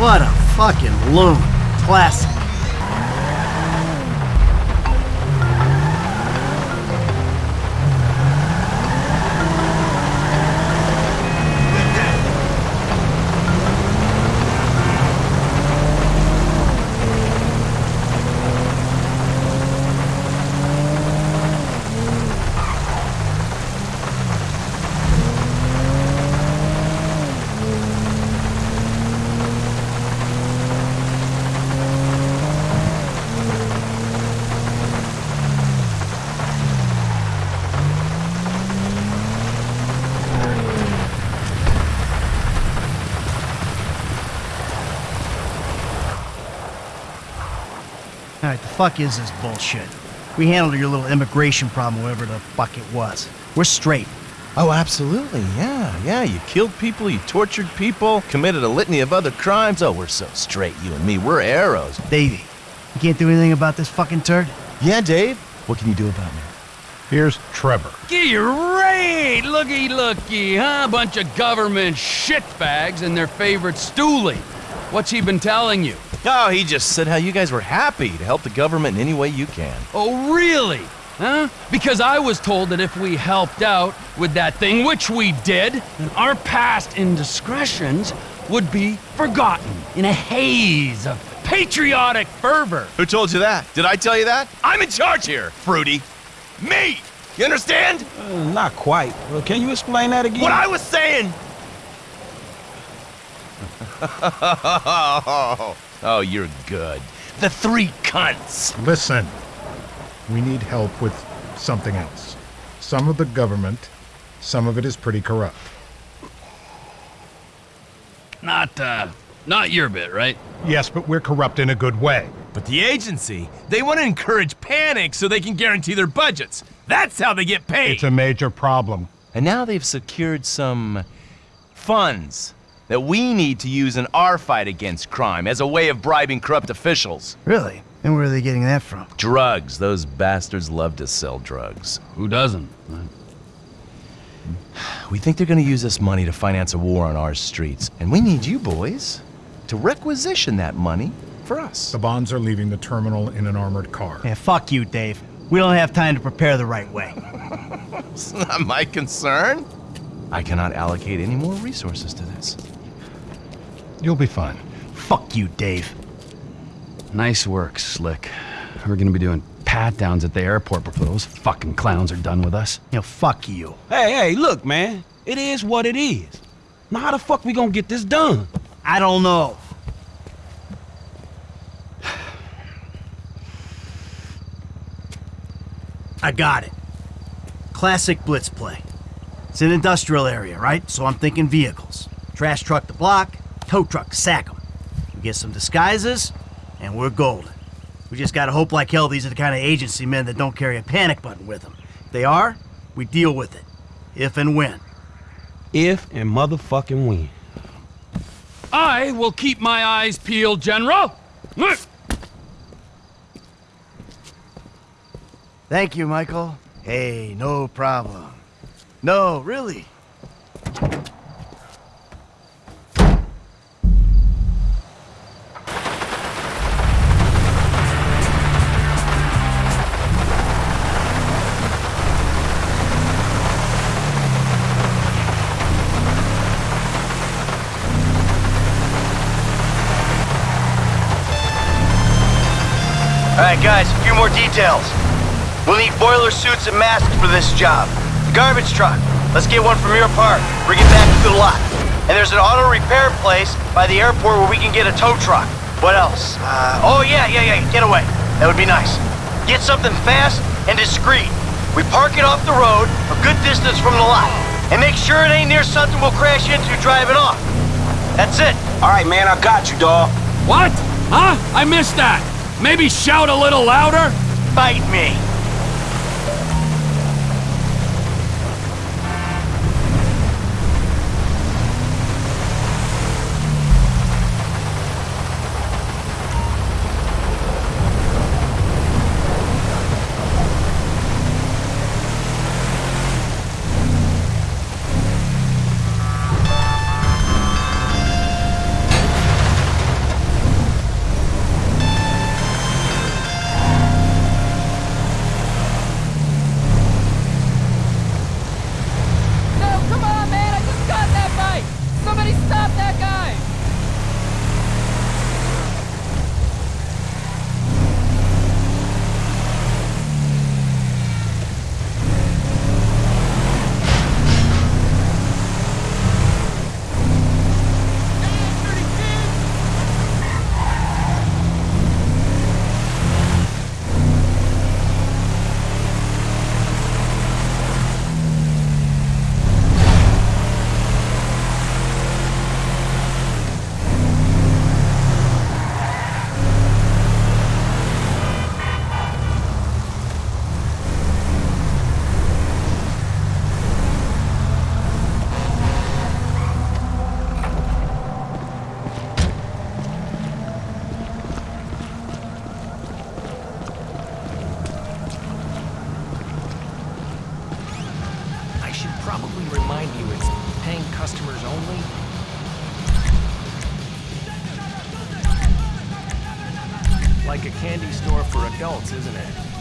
What a fucking loon. Classic. Alright, the fuck is this bullshit? We handled your little immigration problem, whatever the fuck it was. We're straight. Oh, absolutely. Yeah, yeah. You killed people, you tortured people, committed a litany of other crimes. Oh, we're so straight, you and me. We're arrows. Davey, you can't do anything about this fucking turd? Yeah, Dave? What can you do about me? Here's Trevor. Great! Looky, looky, huh? Bunch of government shitbags and their favorite stoolie. What's he been telling you? Oh, he just said how you guys were happy to help the government in any way you can. Oh, really? Huh? Because I was told that if we helped out with that thing, which we did, then our past indiscretions would be forgotten in a haze of patriotic fervor. Who told you that? Did I tell you that? I'm in charge here, Fruity. Me! You understand? Uh, not quite. Well, can you explain that again? What I was saying! oh, you're good. The three cunts. Listen, we need help with something else. Some of the government, some of it is pretty corrupt. Not, uh, not your bit, right? Yes, but we're corrupt in a good way. But the agency, they want to encourage panic so they can guarantee their budgets. That's how they get paid. It's a major problem. And now they've secured some funds that we need to use in our fight against crime as a way of bribing corrupt officials. Really? And where are they getting that from? Drugs. Those bastards love to sell drugs. Who doesn't? We think they're gonna use this money to finance a war on our streets, and we need you boys to requisition that money for us. The bonds are leaving the terminal in an armored car. Yeah, fuck you, Dave. We don't have time to prepare the right way. It's not my concern. I cannot allocate any more resources to this. You'll be fine. Fuck you, Dave. Nice work, Slick. We're gonna be doing pat downs at the airport before those fucking clowns are done with us. You know, fuck you. Hey, hey, look, man. It is what it is. Now, how the fuck we gonna get this done? I don't know. I got it. Classic blitz play. It's an industrial area, right? So I'm thinking vehicles. Trash truck to block, tow truck to sack 'em. We get some disguises, and we're golden. We just gotta hope like hell these are the kind of agency men that don't carry a panic button with them. If they are, we deal with it. If and when. If and motherfucking when. I will keep my eyes peeled, General. Thank you, Michael. Hey, no problem. No, really. Alright guys, a few more details. We'll need boiler suits and masks for this job. The garbage truck. Let's get one from your park. Bring it back to the lot. And there's an auto repair place by the airport where we can get a tow truck. What else? Uh, oh yeah, yeah, yeah, get away. That would be nice. Get something fast and discreet. We park it off the road, a good distance from the lot. And make sure it ain't near something we'll crash into driving off. That's it. All right, man, I got you, dawg. What? Huh? I missed that. Maybe shout a little louder? Bite me. probably remind you it's paying customers only. Like a candy store for adults, isn't it?